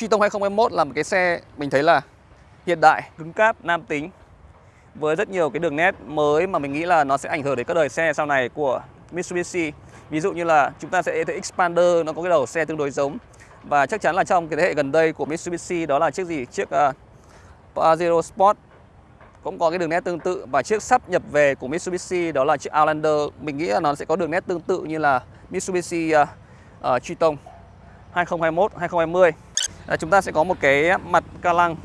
Triton 2021 là một cái xe mình thấy là hiện đại, cứng cáp, nam tính với rất nhiều cái đường nét mới mà mình nghĩ là nó sẽ ảnh hưởng đến các đời xe sau này của Mitsubishi. Ví dụ như là chúng ta sẽ thấy Expander nó có cái đầu xe tương đối giống. Và chắc chắn là trong cái thế hệ gần đây của Mitsubishi đó là chiếc gì? Chiếc uh, Pajero Sport. Cũng có cái đường nét tương tự. Và chiếc sắp nhập về của Mitsubishi đó là chiếc Outlander. Mình nghĩ là nó sẽ có đường nét tương tự như là Mitsubishi uh, uh, Triton 2021 2020 à, chúng ta sẽ có một cái mặt ca lăng.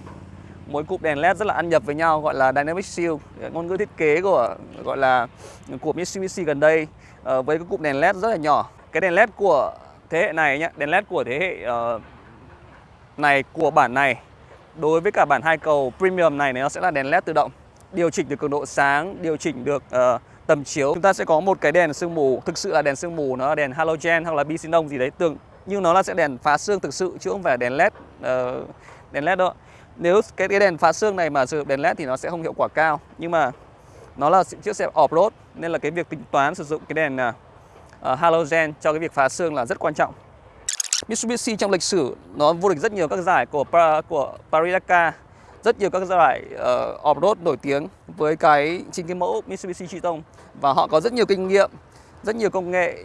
Mỗi cụm đèn led rất là ăn nhập với nhau gọi là dynamic shield ngôn ngữ thiết kế của gọi là của Mitsubishi gần đây. À, với cái cụm đèn led rất là nhỏ. Cái đèn led của thế hệ này nhé đèn led của thế hệ uh, này của bản này đối với cả bản hai cầu premium này nó sẽ là đèn led tự động điều chỉnh được cường độ sáng điều chỉnh được uh, tầm chiếu. Chúng ta sẽ có một cái đèn sương mù thực sự là đèn sương mù nó là đèn halogen hoặc là bi xenon gì đấy tương nhưng nó là sẽ đèn phá xương thực sự chứ không phải đèn led uh, đèn led đâu nếu cái, cái đèn phá xương này mà sử dụng đèn led thì nó sẽ không hiệu quả cao. Nhưng mà nó là chiếc xe off-road nên là cái việc tính toán sử dụng cái đèn uh, halogen cho cái việc phá xương là rất quan trọng. Mitsubishi trong lịch sử nó vô địch rất nhiều các giải của của Paris Dakar. Rất nhiều các giải uh, off-road nổi tiếng với cái chính cái mẫu Mitsubishi Triton. Và họ có rất nhiều kinh nghiệm rất nhiều công nghệ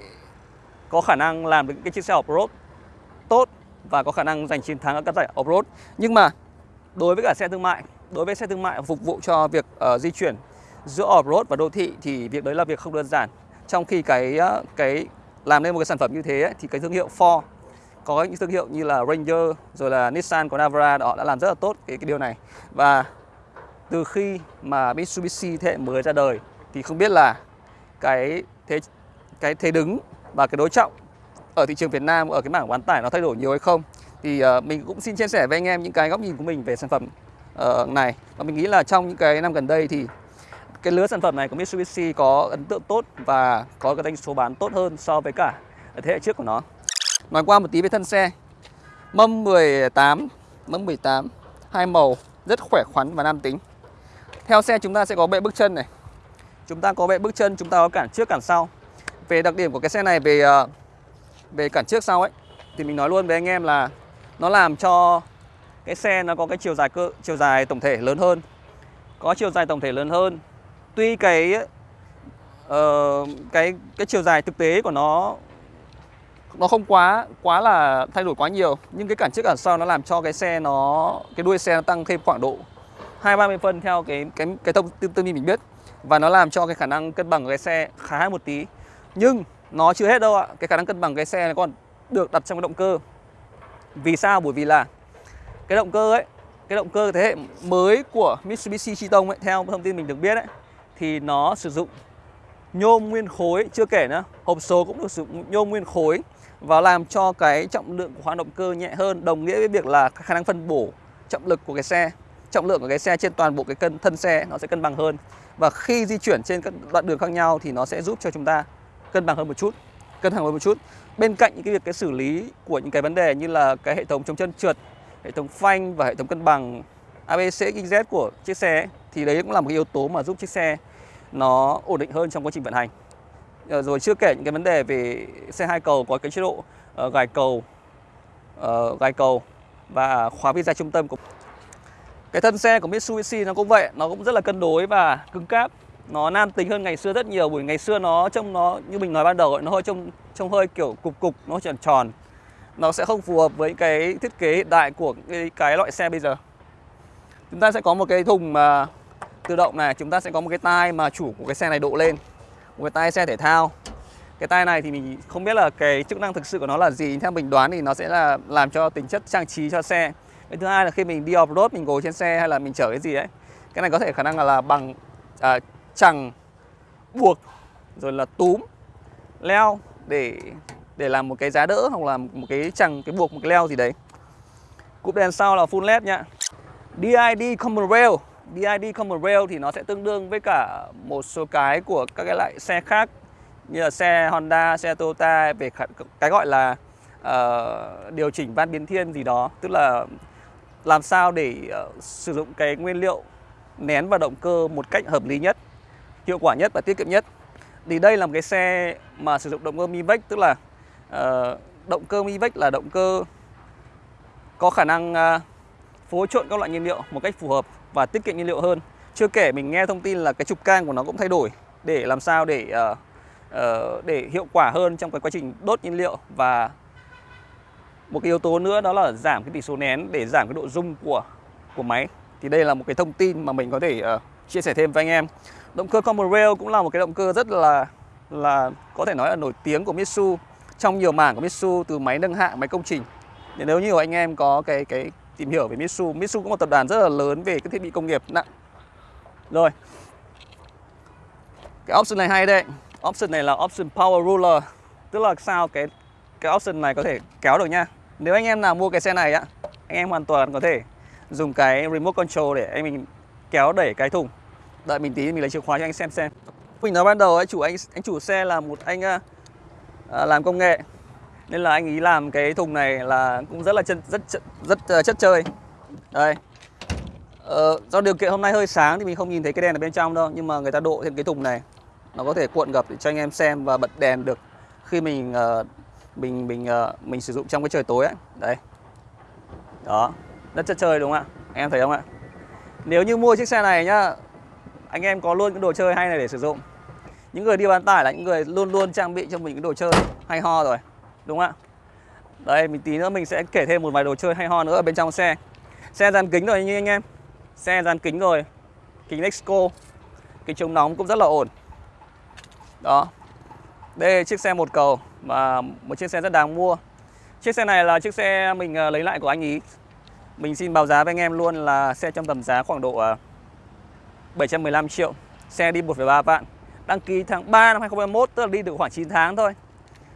có khả năng làm được cái chiếc xe off-road tốt và có khả năng giành chiến thắng ở các giải off-road. Nhưng mà đối với cả xe thương mại, đối với xe thương mại phục vụ cho việc uh, di chuyển giữa off-road và đô thị thì việc đấy là việc không đơn giản. Trong khi cái uh, cái làm nên một cái sản phẩm như thế ấy, thì cái thương hiệu Ford có những thương hiệu như là Ranger rồi là Nissan của Navara họ đã làm rất là tốt cái, cái điều này và từ khi mà Mitsubishi thế hệ mới ra đời thì không biết là cái thế cái thế đứng và cái đối trọng ở thị trường Việt Nam ở cái mảng bán tải nó thay đổi nhiều hay không thì uh, mình cũng xin chia sẻ với anh em những cái góc nhìn của mình về sản phẩm uh, này. Và mình nghĩ là trong những cái năm gần đây thì cái lứa sản phẩm này của Mitsubishi có ấn tượng tốt và có cái doanh số bán tốt hơn so với cả thế hệ trước của nó. Nói qua một tí về thân xe. Mâm 18 mâm 18 hai màu rất khỏe khoắn và nam tính. Theo xe chúng ta sẽ có bệ bước chân này. Chúng ta có bệ bước chân chúng ta có cản trước cản sau về đặc điểm của cái xe này về ờ, về cản trước sau ấy thì mình nói luôn với anh em là nó làm cho cái xe nó có cái chiều dài cơ chiều dài tổng thể lớn hơn. Có chiều dài tổng thể lớn hơn. Tuy cái uh, cái cái chiều dài thực tế của nó nó không quá quá là thay đổi quá nhiều nhưng cái cản trước cản sau nó làm cho cái xe nó cái đuôi xe nó tăng thêm khoảng độ hai ba mươi phân theo cái cái cái thông tin tin mình biết. Và nó làm cho cái khả năng cân bằng của cái xe khá một tí nhưng nó chưa hết đâu ạ. Cái khả năng cân bằng cái xe này còn được đặt trong cái động cơ. Vì sao? Bởi vì là cái động cơ ấy, Cái động cơ thế hệ mới của Mitsubishi Triton ấy, Theo thông tin mình được biết ấy, Thì nó sử dụng nhôm nguyên khối, Chưa kể nữa, Hộp số cũng được sử dụng nhôm nguyên khối Và làm cho cái trọng lượng của khoang động cơ nhẹ hơn, Đồng nghĩa với việc là khả năng phân bổ trọng lực của cái xe, Trọng lượng của cái xe trên toàn bộ cái cân, thân xe nó sẽ cân bằng hơn. Và khi di chuyển trên các đoạn đường khác nhau thì nó sẽ giúp cho chúng ta cân bằng hơn một chút cân bằng hơn một chút. Bên cạnh những cái việc cái xử lý của những cái vấn đề như là cái hệ thống chống chân trượt hệ thống phanh và hệ thống cân bằng ABS XZ của chiếc xe ấy, thì đấy cũng là một cái yếu tố mà giúp chiếc xe nó ổn định hơn trong quá trình vận hành. Ờ, rồi chưa kể những cái vấn đề về xe hai cầu có cái chế độ uh, gài cầu uh, gài cầu và khóa visa trung tâm của cái thân xe của Mitsubishi nó cũng vậy nó cũng rất là cân đối và cứng cáp nó nam tính hơn ngày xưa rất nhiều bởi ngày xưa nó trông nó như mình nói ban đầu ấy, nó hơi trông trông hơi kiểu cục cục nó tròn tròn. Nó sẽ không phù hợp với cái thiết kế hiện đại của cái, cái loại xe bây giờ. Chúng ta sẽ có một cái thùng mà tự động này chúng ta sẽ có một cái tai mà chủ của cái xe này độ lên. Một cái tai xe thể thao. Cái tai này thì mình không biết là cái chức năng thực sự của nó là gì theo mình đoán thì nó sẽ là làm cho tính chất trang trí cho xe. Cái thứ hai là khi mình đi off road mình ngồi trên xe hay là mình chở cái gì ấy cái này có thể khả năng là, là bằng à, chẳng buộc rồi là túm leo để để làm một cái giá đỡ hoặc là một cái chẳng cái buộc một cái leo gì đấy. Cụm đèn sau là full led nhá. DID Common Rail. DID Common Rail thì nó sẽ tương đương với cả một số cái của các cái loại xe khác như là xe Honda, xe Toyota về cái gọi là uh, điều chỉnh van biến thiên gì đó. Tức là làm sao để uh, sử dụng cái nguyên liệu nén vào động cơ một cách hợp lý nhất hiệu quả nhất và tiết kiệm nhất thì đây là một cái xe mà sử dụng động cơ Mivec tức là uh, động cơ Mivec là động cơ có khả năng uh, phối trộn các loại nhiên liệu một cách phù hợp và tiết kiệm nhiên liệu hơn. Chưa kể mình nghe thông tin là cái trục cang của nó cũng thay đổi để làm sao để uh, uh, để hiệu quả hơn trong cái quá trình đốt nhiên liệu và một cái yếu tố nữa đó là giảm cái tỷ số nén để giảm cái độ rung của của máy. Thì đây là một cái thông tin mà mình có thể uh, chia sẻ thêm với anh em. Động cơ Common Rail cũng là một cái động cơ rất là là có thể nói là nổi tiếng của Mitsu trong nhiều mảng của Mitsu từ máy nâng hạng, máy công trình. Nên nếu như anh em có cái cái tìm hiểu về Mitsu, Mitsu cũng một tập đoàn rất là lớn về các thiết bị công nghiệp nặng. Rồi. Cái option này hay đấy, Option này là option power ruler, tức là sao cái cái option này có thể kéo được nha. Nếu anh em nào mua cái xe này á, anh em hoàn toàn có thể dùng cái remote control để anh mình kéo đẩy cái thùng. Đợi mình tí mình lấy chìa khóa cho anh xem xem. Mình nói ban đầu ấy, chủ anh anh chủ xe là một anh à, à, làm công nghệ nên là anh ý làm cái thùng này là cũng rất là chân rất rất, rất uh, chất chơi. Đây. Ờ, do điều kiện hôm nay hơi sáng thì mình không nhìn thấy cái đèn ở bên trong đâu nhưng mà người ta độ thêm cái thùng này nó có thể cuộn gập để cho anh em xem và bật đèn được khi mình uh, mình mình uh, mình sử dụng trong cái trời tối ấy. Đấy. Đó, rất chất chơi đúng không ạ? Em thấy không ạ? Nếu như mua chiếc xe này nhá, anh em có luôn cái đồ chơi hay này để sử dụng. Những người đi bán tải là những người luôn luôn trang bị cho mình cái đồ chơi hay ho rồi. Đúng không ạ? Đây, mình tí nữa mình sẽ kể thêm một vài đồ chơi hay ho nữa ở bên trong xe. Xe dàn kính rồi như anh em. Xe dàn kính rồi. Kính Nexco. Kính chống nóng cũng rất là ổn. Đó. Đây là chiếc xe một cầu mà một chiếc xe rất đáng mua. Chiếc xe này là chiếc xe mình à, lấy lại của anh ý. Mình xin báo giá với anh em luôn là xe trong tầm giá khoảng độ à, 715 triệu. Xe đi 1,3 vạn. Đăng ký tháng 3 năm 2021 tức là đi được khoảng 9 tháng thôi.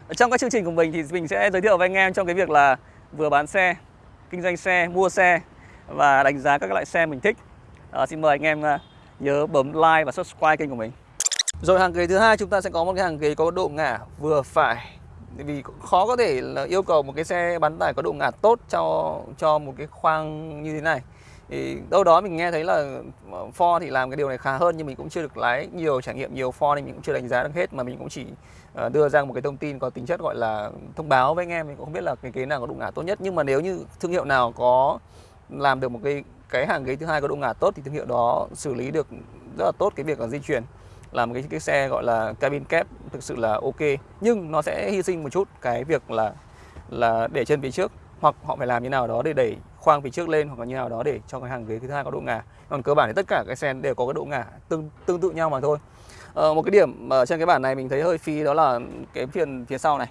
Ở trong các chương trình của mình thì mình sẽ giới thiệu với anh em trong cái việc là vừa bán xe, kinh doanh xe, mua xe và đánh giá các loại xe mình thích. À, xin mời anh em ờ, nhớ bấm like và subscribe kênh của mình. Rồi hàng ghế thứ hai chúng ta sẽ có một cái hàng ghế có độ ngả vừa phải vì khó có thể là yêu cầu một cái xe bán tải có độ ngả tốt cho cho một cái khoang như thế này thì đâu đó mình nghe thấy là ờ, Ford thì làm cái điều này khá hơn, nhưng mình cũng chưa được lái nhiều trải nghiệm, nhiều Ford nên mình cũng chưa đánh giá được hết, mà mình cũng chỉ ờ, đưa ra một cái thông tin có tính chất gọi là thông báo với anh em, mình cũng không biết là cái ghế nào có độ ngả tốt nhất. Nhưng mà nếu như thương hiệu nào có làm được một cái cái hàng ghế thứ hai có độ ngả tốt thì thương hiệu đó xử lý được rất là tốt cái việc là di chuyển, làm cái cái xe gọi là cabin kép thực sự là ok. Nhưng nó sẽ hy sinh một chút cái việc là là để chân phía trước hoặc họ phải làm như nào đó để đẩy khoang phía trước lên hoặc là như nào đó để cho cái hàng ghế thứ hai có độ ngả. Còn cơ bản thì tất cả cái xe đều có cái độ ngả tương tương tự nhau mà thôi. Ờ, một cái điểm ở trên cái bản này mình thấy hơi phi đó là cái phiền phía sau này.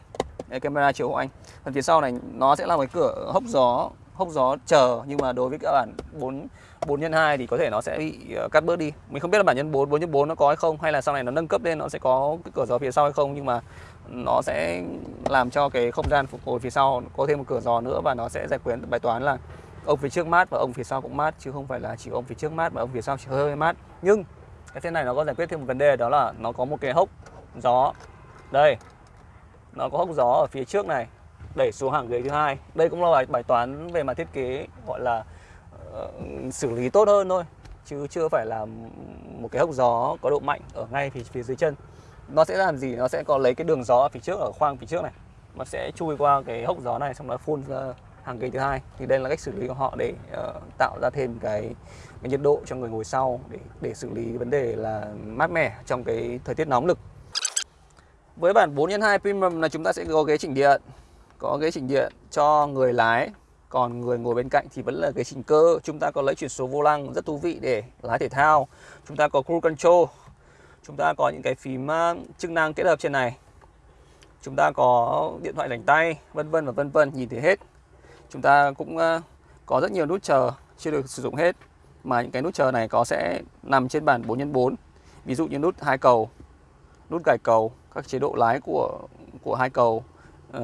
Cái camera chiếu của anh. Phần phía sau này nó sẽ là cái cửa hốc gió hốc gió chờ nhưng mà đối với các bản 4 4 nhân 2 thì có thể nó sẽ bị ờ, cắt bớt đi. Mình không biết là bản nhân 4 4 nhân 4 nó có hay không hay là sau này nó nâng cấp lên nó sẽ có cái cửa gió phía sau hay không nhưng mà nó sẽ làm cho cái không gian phục hồi phía sau có thêm một cửa gió nữa và nó sẽ giải quyết bài toán là ông phía trước mát và ông phía sau cũng mát chứ không phải là chỉ ông phía trước mát và ông phía sau chỉ hơi mát. Nhưng cái thế này nó có giải quyết thêm một vấn đề đó là nó có một cái hốc gió. Đây. Nó có hốc gió ở phía trước này đẩy xuống hàng ghế thứ hai. Đây cũng là bài, bài toán về mặt thiết kế gọi là uh, xử lý tốt hơn thôi chứ chưa phải là một cái hốc gió có độ mạnh ở ngay phía, phía dưới chân nó sẽ làm gì? Nó sẽ có lấy cái đường gió ở phía trước ở khoang phía trước này. Nó sẽ chui qua cái hốc gió này xong đó phun ra hàng ghế thứ hai. Thì đây là cách xử lý của họ để uh, tạo ra thêm cái, cái nhiệt độ cho người ngồi sau để để xử lý vấn đề là mát mẻ trong cái thời tiết nóng lực. Với bản 4 x 2 Premium là chúng ta sẽ có ghế chỉnh điện. Có ghế chỉnh điện cho người lái. Còn người ngồi bên cạnh thì vẫn là ghế chỉnh cơ. Chúng ta có lấy chuyển số vô lăng rất thú vị để lái thể thao. Chúng ta có cruise control chúng ta có những cái phím à, chức năng kết hợp trên này. Chúng ta có điện thoại rảnh tay vân vân và vân vân nhìn thấy hết. Chúng ta cũng à, có rất nhiều nút chờ chưa được sử dụng hết. Mà những cái nút chờ này có sẽ nằm trên bản 4x4 ví dụ như nút hai cầu nút gài cầu các chế độ lái của của hai cầu uh,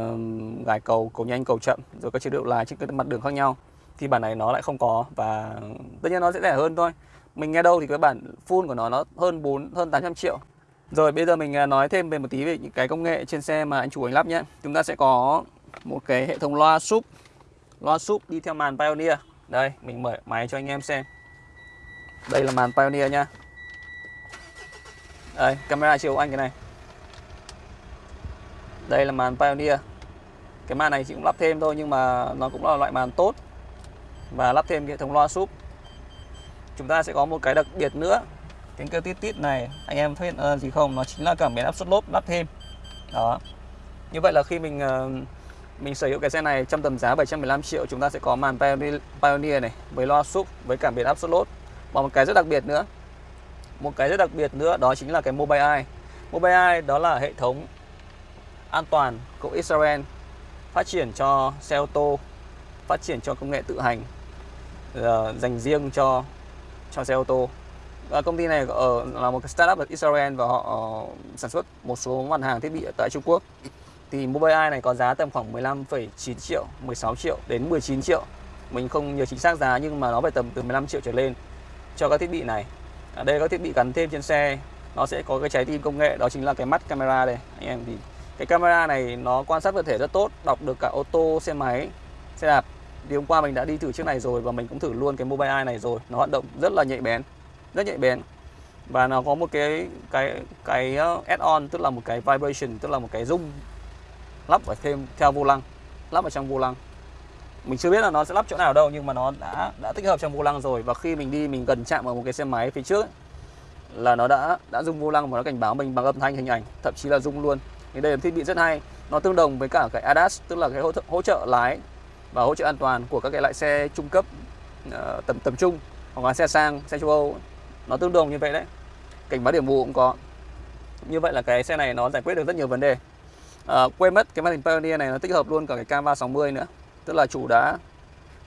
gài cầu cầu nhanh cầu chậm rồi các chế độ lái trên các mặt đường khác nhau. Thì bản này nó lại không có và tất nhiên nó sẽ rẻ hơn thôi mình nghe đâu thì cái bản full của nó nó hơn 4 hơn 800 triệu. Rồi, bây giờ mình à, nói thêm về một tí về những cái công nghệ trên xe mà anh chủ anh lắp nhé. Chúng ta sẽ có một cái hệ thống loa súp. Loa súp đi theo màn Pioneer. Đây, mình mở máy cho anh em xem. Đây là màn Pioneer nha đây, camera chiếu anh cái này. Đây là màn Pioneer. Cái màn này chị cũng lắp thêm thôi nhưng mà nó cũng là loại màn tốt. Và lắp thêm hệ thống loa súp chúng ta sẽ có một cái đặc biệt nữa. Tiếng kêu tít tít này, anh em thấy ờ, gì không? Nó chính là cảm biến áp suất lốp lắp thêm. Đó. Như vậy là khi mình ờ, mình sở hữu cái xe này trong tầm giá 715 triệu, chúng ta sẽ có màn Pioneer này với loa súp với cảm biến áp suất lốp. Và một cái rất đặc biệt nữa, một cái rất đặc biệt nữa đó chính là cái Mobile Eye. Mobile Eye đó là hệ thống an toàn của Israel, phát triển cho xe ô tô, phát triển cho công nghệ tự hành ờ, dành riêng cho cho xe ô tô. Và công ty này ở là một cái startup ở Israel và họ uh, sản xuất một số mặt hàng thiết bị ở tại Trung Quốc. Thì Mobileye này có giá tầm khoảng 15,9 triệu 16 triệu đến 19 triệu. Mình không nhớ chính xác giá nhưng mà nó phải tầm từ 15 triệu trở lên cho các thiết bị này. Ở đây các thiết bị gắn thêm trên xe nó sẽ có cái trái tim công nghệ đó chính là cái mắt camera đây. Anh em thì cái camera này nó quan sát vật thể rất tốt đọc được cả ô tô xe máy xe đạp thì hôm qua mình đã đi thử chiếc này rồi và mình cũng thử luôn cái mobile eye này rồi. Nó hoạt động rất là nhạy bén rất nhạy bén. Và nó có một cái cái cái ờ, add-on tức là một cái vibration tức là một cái rung lắp ở thêm theo vô lăng lắp ở trong vô lăng. Mình chưa biết là nó sẽ lắp chỗ nào đâu nhưng mà nó đã đã tích hợp trong vô lăng rồi. Và khi mình đi mình gần chạm vào một cái xe máy phía trước ấy, là nó đã đã rung vô lăng và nó cảnh báo mình bằng âm thanh hình ảnh thậm chí là rung luôn. Thì đây là thiết bị rất hay. Nó tương đồng với cả cái ADAS tức là cái hỗ, hỗ trợ lái và hỗ trợ an toàn của các cái loại xe trung cấp uh, tầm tầm trung hoặc là xe sang xe châu Âu. Nó tương đồng như vậy đấy. Cảnh báo điểm mù cũng có. Như vậy là cái xe này nó giải quyết được rất nhiều vấn đề. À, quên mất cái màn hình Pioneer này nó tích hợp luôn cả cái cam 360 nữa. Tức là chủ đã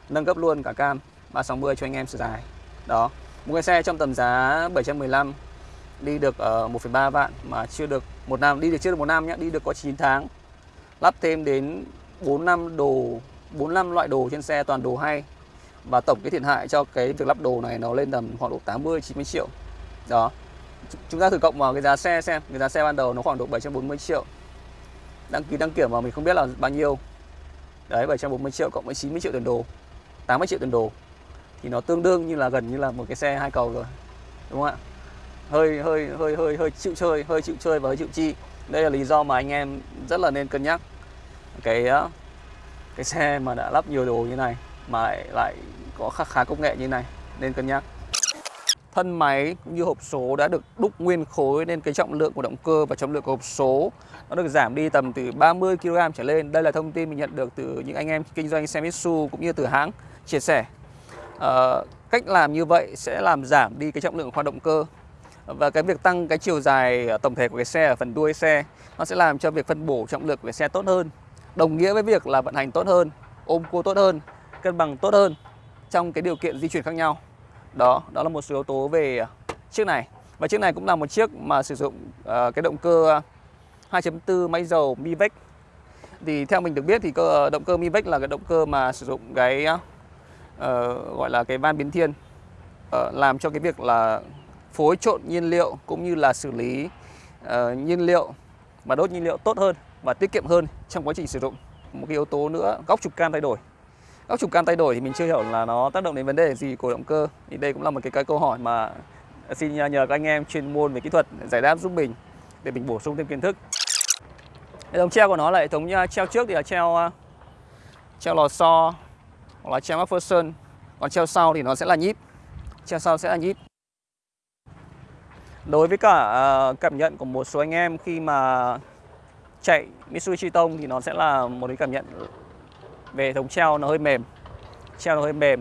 nâng cấp luôn cả cam 360 cho anh em sử dài đó. Một cái xe trong tầm giá 715 đi được ở uh, 1,3 vạn mà chưa được một năm đi được chưa được một năm nhé đi được có 9 tháng. Lắp thêm đến 4 năm đồ 4 năm loại đồ trên xe, toàn đồ hay. Và tổng cái thiệt hại cho cái việc lắp đồ này nó lên tầm khoảng độ 80 90 triệu. Đó. Chúng ta thử cộng vào cái giá xe xem. Cái giá xe ban đầu nó khoảng độ 740 triệu. Đăng ký, đăng kiểm mà mình không biết là bao nhiêu. Đấy 740 triệu cộng với 90 triệu tiền đồ 80 triệu tiền đồ. Thì nó tương đương như là, gần như là một cái xe hai cầu rồi. Đúng không ạ? Hơi hơi hơi hơi hơi chịu chơi, hơi chịu chơi và hơi chịu chi. Đây là lý do mà anh em rất là nên cân nhắc. Cái cái xe mà đã lắp nhiều đồ như này mà lại, lại có khá khá công nghệ như này nên cân nhắc thân máy cũng như hộp số đã được đúc nguyên khối nên cái trọng lượng của động cơ và trọng lượng của hộp số nó được giảm đi tầm từ 30 kg trở lên. Đây là thông tin mình nhận được từ những anh em kinh doanh xe Mitsu cũng như từ hãng chia sẻ. À, cách làm như vậy sẽ làm giảm đi cái trọng lượng khoang động cơ và cái việc tăng cái chiều dài tổng thể của cái xe ở phần đuôi xe nó sẽ làm cho việc phân bổ trọng lượng của cái xe tốt hơn đồng nghĩa với việc là vận hành tốt hơn ôm cua tốt hơn cân bằng tốt hơn trong cái điều kiện di chuyển khác nhau. Đó đó là một số yếu tố về chiếc này. Và chiếc này cũng là một chiếc mà sử dụng uh, cái động cơ 2.4 máy dầu Mivec thì theo mình được biết thì cơ động cơ Mivec là cái động cơ mà sử dụng cái uh, gọi là cái van biến thiên uh, làm cho cái việc là phối trộn nhiên liệu cũng như là xử lý uh, nhiên liệu và đốt nhiên liệu tốt hơn và tiết kiệm hơn trong quá trình sử dụng. Một cái yếu tố nữa góc trục cam thay đổi. Góc trục cam thay đổi thì mình chưa hiểu là nó tác động đến vấn đề gì của động cơ. Thì đây cũng là một cái, cái câu hỏi mà xin nhờ các anh em chuyên môn về kỹ thuật giải đáp giúp mình để mình bổ sung thêm kiến thức. Hệ thống treo của nó là hệ thống à, treo trước thì là treo à, treo lò xo hoặc là treo MacPherson còn treo sau thì nó sẽ là nhíp. Treo sau sẽ là nhíp. Đối với cả uh, cảm nhận của một số anh em khi mà chạy Mitsubishi Tông thì nó sẽ là một cái cảm nhận về hệ thống treo nó hơi mềm, treo nó hơi mềm.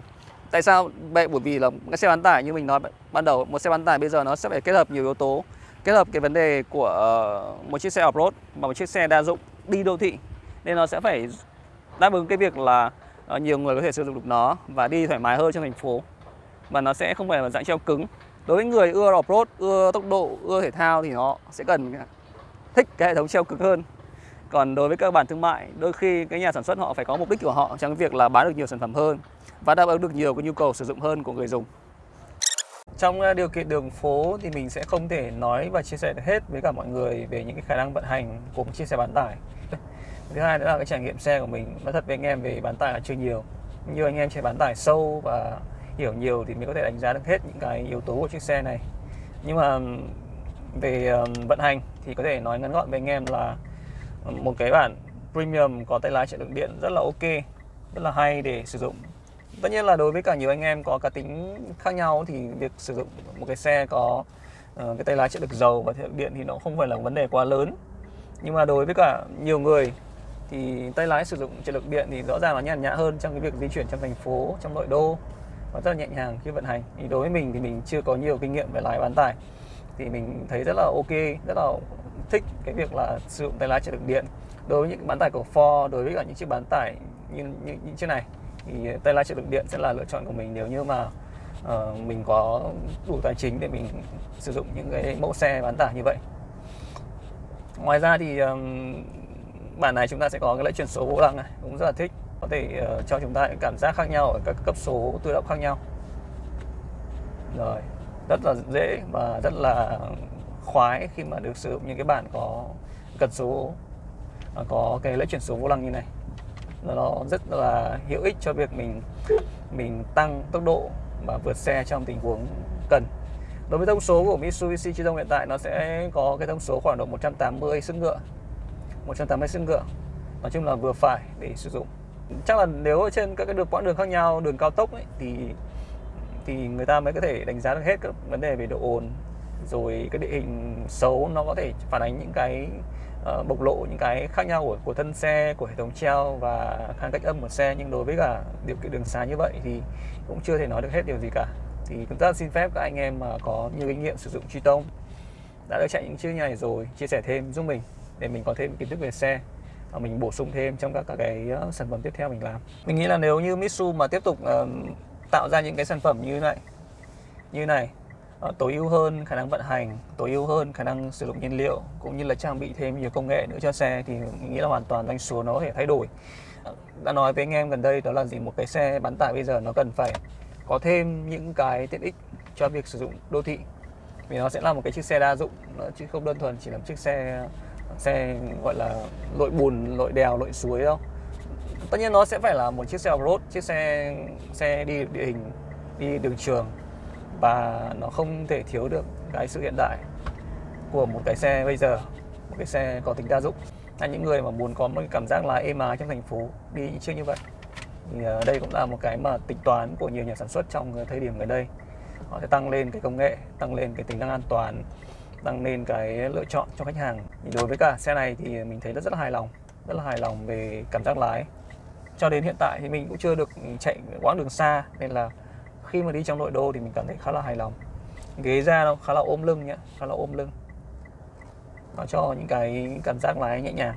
Tại sao vậy? Bởi vì là cái xe bán tải như mình nói ban đầu, một xe bán tải bây giờ nó sẽ phải kết hợp nhiều yếu tố, kết hợp cái vấn đề của ờ, một chiếc xe off-road và một chiếc xe đa dụng đi đô thị. Nên nó sẽ phải đáp ứng cái việc là ờ, nhiều người có thể sử dụng được nó và đi thoải mái hơn trong thành phố. Và nó sẽ không phải là dạng treo cứng. Đối với người ưa off-road, ưa tốc độ, ưa thể thao thì nó sẽ cần thích cái hệ thống treo cực hơn. Còn đối với các bản thương mại, đôi khi cái nhà sản xuất họ phải có mục đích của họ trong việc là bán được nhiều sản phẩm hơn và đáp ứng được nhiều cái nhu cầu sử dụng hơn của người dùng. Trong ờ, điều kiện đường phố thì mình sẽ không thể nói và chia sẻ được hết với cả mọi người về những cái khả năng vận hành của một chiếc xe bán tải. Thứ hai nữa là cái trải nghiệm xe của mình, nói thật với anh em về bán tải là chưa nhiều. Như anh em chạy bán tải sâu và hiểu nhiều thì mình có thể đánh giá được hết những cái yếu tố của chiếc xe này. Nhưng mà về vận hành thì có thể nói ngắn gọn với anh em là một cái bản premium có tay lái chạy lượng điện rất là ok rất là hay để sử dụng. Tất nhiên là đối với cả nhiều anh em có cá tính khác nhau thì việc sử dụng một cái xe có uh, cái tay lái trợ lực dầu và trợ lực điện thì nó không phải là vấn đề quá lớn. Nhưng mà đối với cả nhiều người thì tay lái sử dụng trợ lực điện thì rõ ràng là nhàn nhã hơn trong cái việc di chuyển trong thành phố trong nội đô và rất là nhẹ nhàng khi vận hành. Thì đối với mình thì mình chưa có nhiều kinh nghiệm về lái bán tải thì mình thấy rất là ok rất là thích cái việc là sử dụng tay lái trợ lực điện. Đối với những bán tải của Ford đối với cả những chiếc bán tải như, như những chiếc này thì tay lái trợ lực điện sẽ là lựa chọn của mình nếu như mà uh, mình có đủ tài chính để mình sử dụng những cái mẫu xe bán tải như vậy. Ngoài ra thì um, bản này chúng ta sẽ có cái lẫy chuyển số vô lăng này cũng rất là thích có thể uh, cho chúng ta những cảm giác khác nhau ở các cấp số tự động khác nhau. Rồi rất là dễ và rất là khoái khi mà được sử dụng những cái bản có cần số à, có cái lấy chuyển số vô lăng như này. Nó rất là hữu ích cho việc mình mình tăng tốc độ và vượt xe trong tình huống cần. Đối với thông số của Mitsubishi Triton hiện tại nó sẽ có cái thông số khoảng độ 180 sức ngựa 180 sức ngựa nói chung là vừa phải để sử dụng. Chắc là nếu ở trên các cái đường quãng đường khác nhau đường cao tốc ấy, thì thì người ta mới có thể đánh giá được hết các vấn đề về độ ồn rồi cái địa hình xấu nó có thể phản ánh những cái uh, bộc lộ những cái khác nhau của của thân xe của hệ thống treo và khả cách âm của xe. Nhưng đối với cả điều kiện đường xá như vậy thì cũng chưa thể nói được hết điều gì cả. Thì chúng ta xin phép các anh em mà có nhiều kinh nghiệm sử dụng truy tông đã được chạy những chiếc này rồi chia sẻ thêm giúp mình để mình có thêm kiến thức về xe và mình bổ sung thêm trong các, các cái uh, sản phẩm tiếp theo mình làm. Mình nghĩ là nếu như Mitsu mà tiếp tục uh, tạo ra những cái sản phẩm như này. Như này ờ, tối ưu hơn khả năng vận hành, tối ưu hơn khả năng sử dụng nhiên liệu, cũng như là trang bị thêm nhiều công nghệ nữa cho xe thì mình nghĩ là hoàn toàn doanh số nó có thể thay đổi. Ờ, đã nói với anh em gần đây đó là gì? Một cái xe bán tải bây giờ nó cần phải có thêm những cái tiện ích cho việc sử dụng đô thị. Vì nó sẽ là một cái chiếc xe đa dụng chứ không đơn thuần chỉ là một chiếc xe xe gọi là lội bùn, lội đèo, lội suối đâu tất nhiên nó sẽ phải là một chiếc xe off-road, chiếc xe xe đi địa hình, đi đường trường. Và nó không thể thiếu được cái sự hiện đại của một cái xe bây giờ, một cái xe có tính đa dụng. Là những người mà muốn có một cái cảm giác lái êm ái trong thành phố đi những chiếc như vậy. Thì ờ, đây cũng là một cái mà tính toán của nhiều nhà sản xuất trong thời điểm gần đây. Họ sẽ tăng lên cái công nghệ, tăng lên cái tính năng an toàn, tăng lên cái lựa chọn cho khách hàng. Thì đối với cả xe này thì mình thấy rất rất là hài lòng, rất là hài lòng về cảm giác lái cho đến hiện tại thì mình cũng chưa được chạy quãng đường xa, nên là khi mà đi trong nội đô thì mình cảm thấy khá là hài lòng. Ghế ra nó khá là ôm lưng nhá, khá là ôm lưng. Nó cho những cái cảm giác lái nhẹ nhàng.